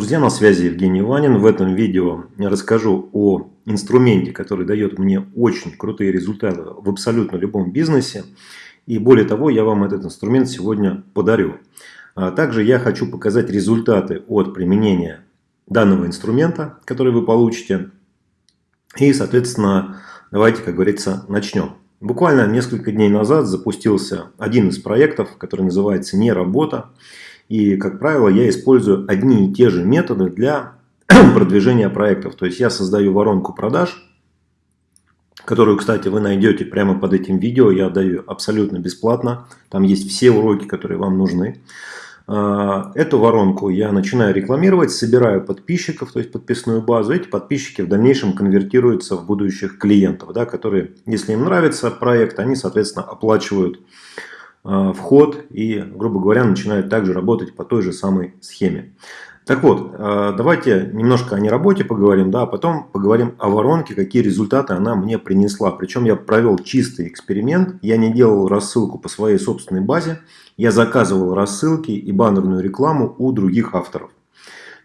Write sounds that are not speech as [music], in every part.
Друзья, на связи Евгений Ванин. В этом видео я расскажу о инструменте, который дает мне очень крутые результаты в абсолютно любом бизнесе. И более того, я вам этот инструмент сегодня подарю. А также я хочу показать результаты от применения данного инструмента, который вы получите. И, соответственно, давайте, как говорится, начнем. Буквально несколько дней назад запустился один из проектов, который называется «Не работа». И, как правило, я использую одни и те же методы для [clears throat] продвижения проектов. То есть я создаю воронку продаж, которую, кстати, вы найдете прямо под этим видео. Я даю абсолютно бесплатно. Там есть все уроки, которые вам нужны. А, эту воронку я начинаю рекламировать, собираю подписчиков, то есть подписную базу. Эти подписчики в дальнейшем конвертируются в будущих клиентов, да, которые, если им нравится проект, они, соответственно, оплачивают вход и, грубо говоря, начинают также работать по той же самой схеме. Так вот, э, давайте немножко о неработе поговорим, да, а потом поговорим о воронке, какие результаты она мне принесла. Причем я провел чистый эксперимент, я не делал рассылку по своей собственной базе, я заказывал рассылки и баннерную рекламу у других авторов.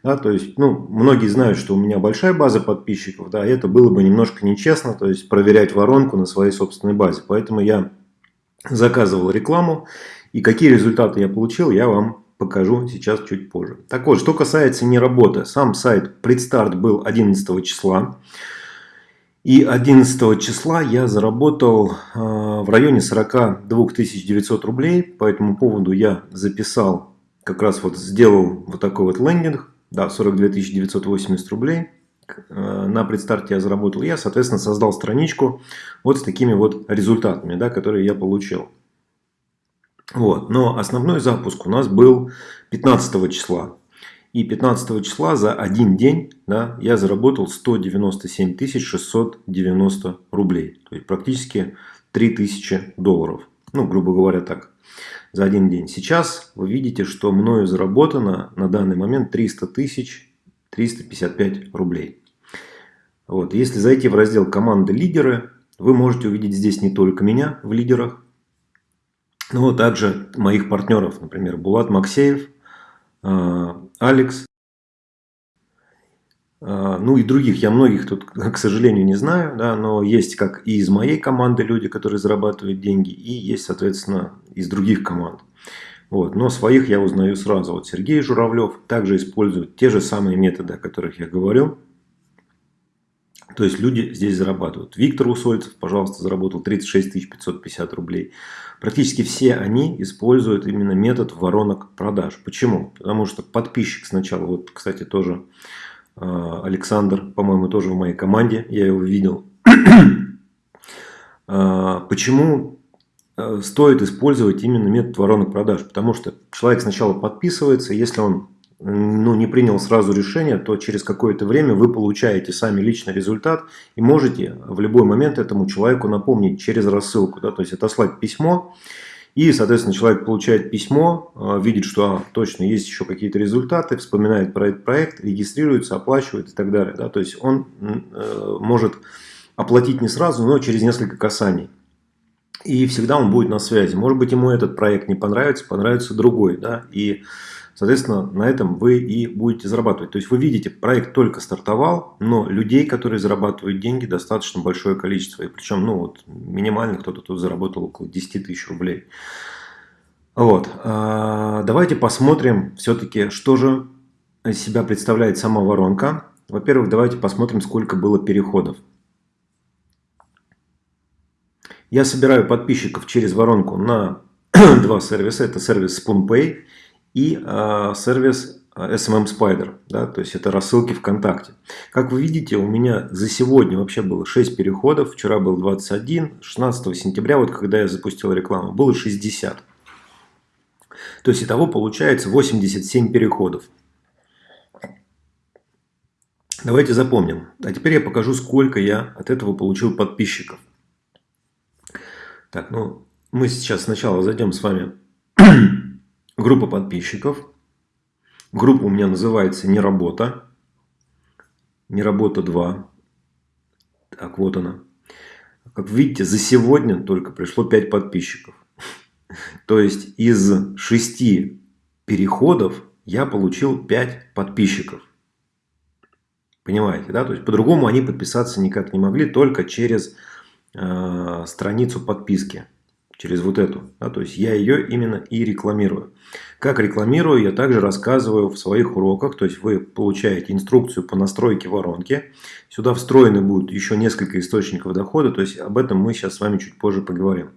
Да, то есть, ну, многие знают, что у меня большая база подписчиков, да, это было бы немножко нечестно, то есть проверять воронку на своей собственной базе. Поэтому я заказывал рекламу. И какие результаты я получил, я вам покажу сейчас чуть позже. Так вот, что касается не работы. Сам сайт предстарт был 11 числа. И 11 числа я заработал э, в районе 42 900 рублей. По этому поводу я записал, как раз вот сделал вот такой вот лендинг. Да, 42 980 рублей. Э, на предстарте я заработал я, соответственно, создал страничку вот с такими вот результатами, да, которые я получил. Вот. Но основной запуск у нас был 15 числа. И 15 числа за один день да, я заработал 197 690 рублей. То есть практически 3000 долларов. Ну, грубо говоря, так. За один день. Сейчас вы видите, что мною заработано на данный момент 300 тысяч 355 рублей. Вот. Если зайти в раздел «Команды лидеры», вы можете увидеть здесь не только меня в лидерах, но также моих партнеров, например, Булат Максеев, а, Алекс, а, ну и других. Я многих тут, [laughs] к сожалению, не знаю, да, но есть как и из моей команды люди, которые зарабатывают деньги, и есть, соответственно, из других команд. Вот. Но своих я узнаю сразу. Вот Сергей Журавлев также использует те же самые методы, о которых я говорил. То есть люди здесь зарабатывают. Виктор Усольцев, пожалуйста, заработал 36 550 рублей. Практически все они используют именно метод воронок продаж. Почему? Потому что подписчик сначала, вот, кстати, тоже а, Александр, по-моему, тоже в моей команде, я его видел. А, почему Э, стоит использовать именно метод воронок продаж. Потому что человек сначала подписывается, если он ну, не принял сразу решение, то через какое-то время вы получаете сами личный результат и можете в любой момент этому человеку напомнить через рассылку. Да, то есть отослать письмо, и, соответственно, человек получает письмо, э, видит, что а, точно есть еще какие-то результаты, вспоминает про этот проект, регистрируется, оплачивает и так далее. Да, то есть он э, может оплатить не сразу, но через несколько касаний и всегда он будет на связи. Может быть, ему этот проект не понравится, понравится другой, да, и, соответственно, на этом вы и будете зарабатывать. То есть, вы видите, проект только стартовал, но людей, которые зарабатывают деньги, достаточно большое количество. И причем, ну, вот, минимально кто-то тут заработал около 10 тысяч рублей. Вот, а, давайте посмотрим все-таки, что же из себя представляет сама воронка. Во-первых, давайте посмотрим, сколько было переходов. Я собираю подписчиков через воронку на [clears throat] два сервиса. Это сервис SpoonPay и э, сервис SMM Spider. Да, то есть это рассылки ВКонтакте. Как вы видите, у меня за сегодня вообще было 6 переходов. Вчера был 21. 16 сентября, вот когда я запустил рекламу, было 60. То есть итого получается 87 переходов. Давайте запомним. А теперь я покажу, сколько я от этого получил подписчиков. Так, ну, мы сейчас сначала зайдем с вами группа подписчиков. Группа у меня называется «Не работа». «Не работа 2». Так, вот она. Как видите, за сегодня только пришло 5 подписчиков. [laughs] То есть, из 6 переходов я получил 5 подписчиков. Понимаете, да? То есть по-другому они подписаться никак не могли, только через э, страницу подписки. Через вот эту. Да? То есть я ее именно и рекламирую. Как рекламирую, я также рассказываю в своих уроках. То есть вы получаете инструкцию по настройке воронки. Сюда встроены будут еще несколько источников дохода. То есть об этом мы сейчас с вами чуть позже поговорим.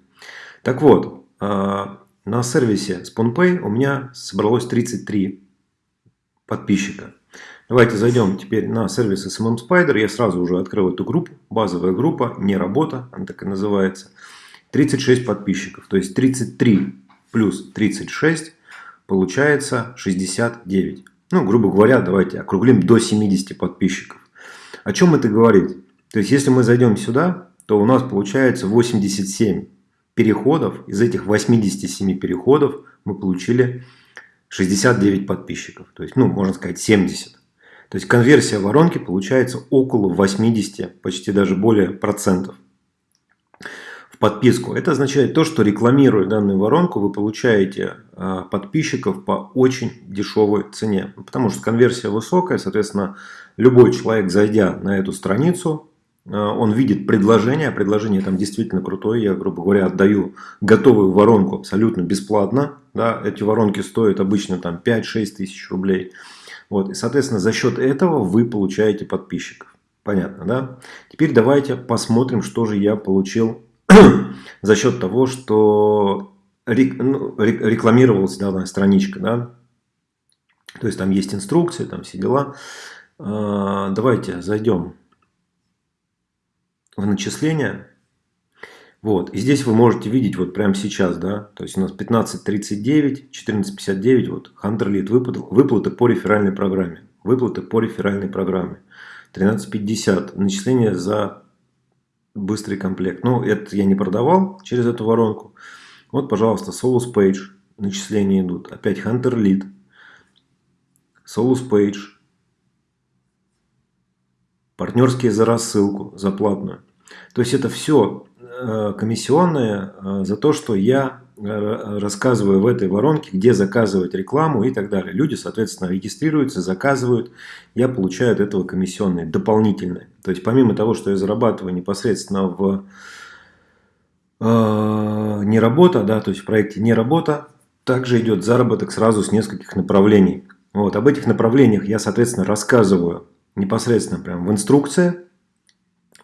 Так вот, э, на сервисе SpoonPay у меня собралось 33 подписчика. Давайте зайдем теперь на сервис SMM Spider. Я сразу уже открыл эту группу. Базовая группа, не работа, она так и называется. 36 подписчиков. То есть 33 плюс 36 получается 69. Ну, грубо говоря, давайте округлим до 70 подписчиков. О чем это говорит? То есть, если мы зайдем сюда, то у нас получается 87 переходов, из этих 87 переходов мы получили 69 подписчиков. То есть, ну, можно сказать 70. То есть, конверсия воронки получается около 80, почти даже более процентов подписку. Это означает то, что рекламируя данную воронку, вы получаете а, подписчиков по очень дешевой цене. Потому что конверсия высокая, соответственно, любой человек, зайдя на эту страницу, а, он видит предложение, предложение там действительно крутое. Я, грубо говоря, отдаю готовую воронку абсолютно бесплатно. Да, эти воронки стоят обычно там 5-6 тысяч рублей. Вот, и, соответственно, за счет этого вы получаете подписчиков. Понятно, да? Теперь давайте посмотрим, что же я получил [coughs] за счет того, что ну, рекламировалась данная страничка. Да? То есть там есть инструкции, там все дела. А, давайте зайдем в начисление. Вот. И здесь вы можете видеть вот прямо сейчас, да, то есть у нас 15.39, 14.59, вот Hunter Lead выплаты, выплаты по реферальной программе. Выплаты по реферальной программе. 13.50, начисление за быстрый комплект. Ну, это я не продавал через эту воронку. Вот, пожалуйста, Solus Page, начисления идут. Опять Hunter Lead, Solus Page, партнерские за рассылку, за платную. То есть это все э, комиссионное э, за то, что я э, рассказываю в этой воронке, где заказывать рекламу и так далее. Люди, соответственно, регистрируются, заказывают, я получаю от этого комиссионные, дополнительные. То есть помимо того, что я зарабатываю непосредственно в э, не работа, да, то есть в проекте не работа, также идет заработок сразу с нескольких направлений. Вот, об этих направлениях я, соответственно, рассказываю непосредственно прямо в инструкции.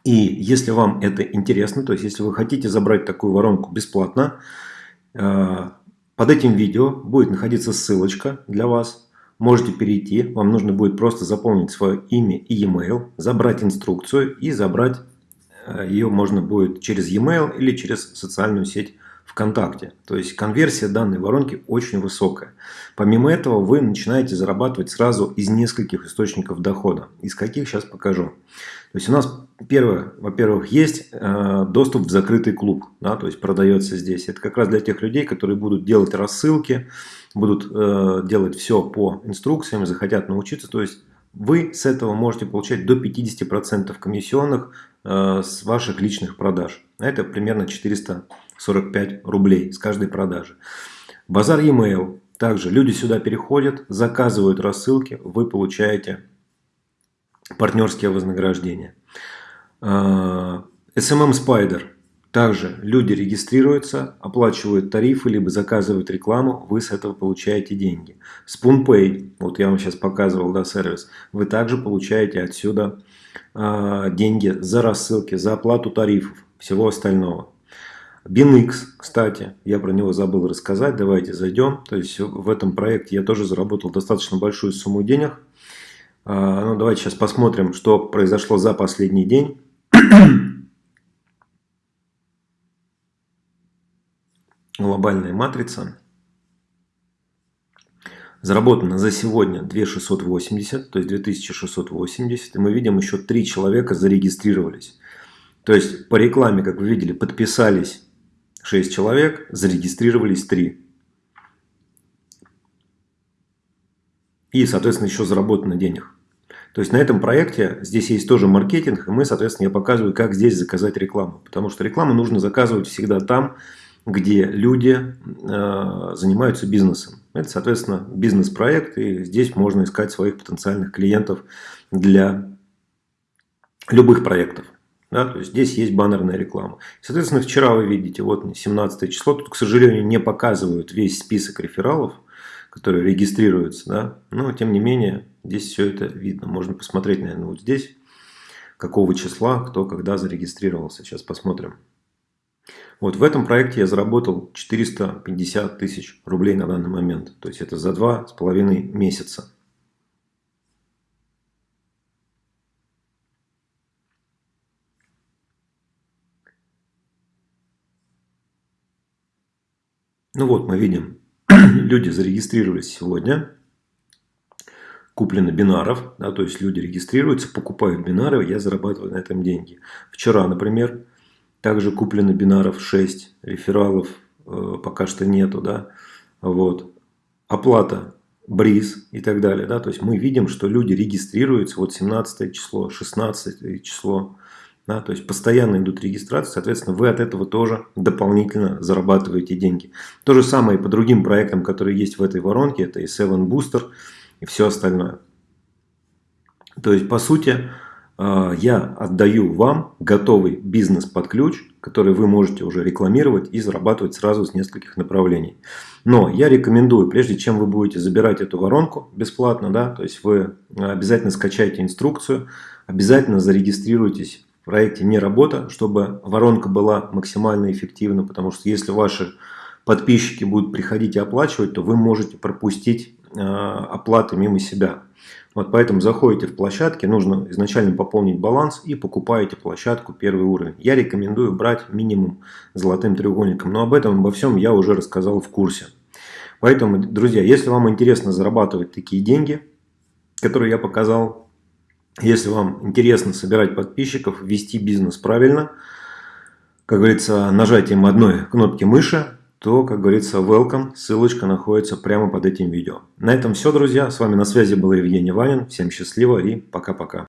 И если вам это интересно, то есть если вы хотите забрать такую воронку бесплатно, э, под этим видео будет находиться ссылочка для вас. Можете перейти, вам нужно будет просто заполнить свое имя и e-mail, забрать инструкцию и забрать э, ее можно будет через e-mail или через социальную сеть ВКонтакте. То есть конверсия данной воронки очень высокая. Помимо этого вы начинаете зарабатывать сразу из нескольких источников дохода. Из каких сейчас покажу. То есть у нас первое, во-первых, есть э, доступ в закрытый клуб. Да, то есть продается здесь. Это как раз для тех людей, которые будут делать рассылки, будут э, делать все по инструкциям, захотят научиться. То есть вы с этого можете получать до 50% комиссионных э, с ваших личных продаж. Это примерно 400 45 рублей с каждой продажи. Базар e-mail. Также люди сюда переходят, заказывают рассылки, вы получаете партнерские вознаграждения. SMM Spider. Также люди регистрируются, оплачивают тарифы, либо заказывают рекламу, вы с этого получаете деньги. SpoonPay, вот я вам сейчас показывал да, сервис, вы также получаете отсюда э, деньги за рассылки, за оплату тарифов, всего остального. BinX, кстати, я про него забыл рассказать, давайте зайдем. То есть в этом проекте я тоже заработал достаточно большую сумму денег. А, ну, давайте сейчас посмотрим, что произошло за последний день. [coughs] Глобальная матрица. Заработано за сегодня 2680, то есть 2680. И мы видим, еще три человека зарегистрировались. То есть по рекламе, как вы видели, подписались 6 человек, зарегистрировались 3. И, соответственно, еще заработано денег. То есть на этом проекте здесь есть тоже маркетинг, и мы, соответственно, я показываю, как здесь заказать рекламу. Потому что рекламу нужно заказывать всегда там, где люди э, занимаются бизнесом. Это, соответственно, бизнес-проект, и здесь можно искать своих потенциальных клиентов для любых проектов. Да, то есть здесь есть баннерная реклама. Соответственно, вчера вы видите, вот 17 число, тут, к сожалению, не показывают весь список рефералов, которые регистрируются, да, но тем не менее, здесь все это видно. Можно посмотреть, наверное, вот здесь, какого числа, кто когда зарегистрировался. Сейчас посмотрим. Вот в этом проекте я заработал 450 тысяч рублей на данный момент. То есть это за два с половиной месяца. Ну вот мы видим, [clears throat] люди зарегистрировались сегодня, куплено бинаров, да, то есть люди регистрируются, покупают бинары, я зарабатываю на этом деньги. Вчера, например, также куплено бинаров 6, рефералов э, пока что нету, да, вот. Оплата бриз и так далее, да, то есть мы видим, что люди регистрируются, вот 17 число, 16 число, да, то есть постоянно идут регистрации, соответственно, вы от этого тоже дополнительно зарабатываете деньги. То же самое и по другим проектам, которые есть в этой воронке, это и 7 Booster и все остальное. То есть, по сути, э, я отдаю вам готовый бизнес под ключ, который вы можете уже рекламировать и зарабатывать сразу с нескольких направлений. Но я рекомендую, прежде чем вы будете забирать эту воронку бесплатно, да, то есть вы обязательно скачайте инструкцию, обязательно зарегистрируйтесь в проекте «Не работа», чтобы воронка была максимально эффективна, потому что если ваши подписчики будут приходить и оплачивать, то вы можете пропустить э, оплаты мимо себя. Вот поэтому заходите в площадки, нужно изначально пополнить баланс и покупаете площадку первый уровень. Я рекомендую брать минимум золотым треугольником, но об этом, обо всем я уже рассказал в курсе. Поэтому, друзья, если вам интересно зарабатывать такие деньги, которые я показал, если вам интересно собирать подписчиков, вести бизнес правильно, как говорится, нажатием одной кнопки мыши, то, как говорится, welcome, ссылочка находится прямо под этим видео. На этом все, друзья. С вами на связи был Евгений Ванин. Всем счастливо и пока-пока.